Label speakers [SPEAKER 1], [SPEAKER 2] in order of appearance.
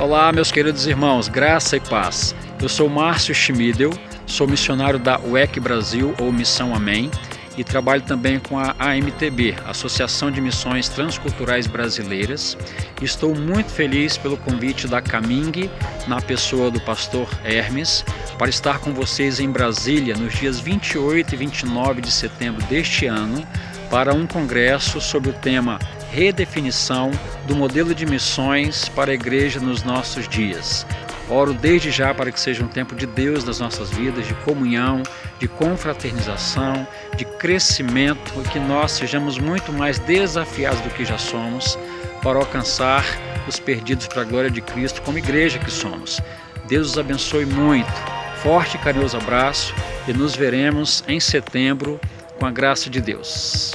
[SPEAKER 1] Olá, meus queridos irmãos, graça e paz. Eu sou Márcio Schmidel, sou missionário da UEC Brasil, ou Missão Amém, e trabalho também com a AMTB, Associação de Missões Transculturais Brasileiras. Estou muito feliz pelo convite da Caming, na pessoa do pastor Hermes, para estar com vocês em Brasília nos dias 28 e 29 de setembro deste ano, para um congresso sobre o tema Redefinição do modelo de missões para a igreja nos nossos dias. Oro desde já para que seja um tempo de Deus nas nossas vidas, de comunhão, de confraternização, de crescimento, e que nós sejamos muito mais desafiados do que já somos para alcançar os perdidos para a glória de Cristo como igreja que somos. Deus os abençoe muito. Forte e carinhoso abraço e nos veremos em setembro com a graça de Deus.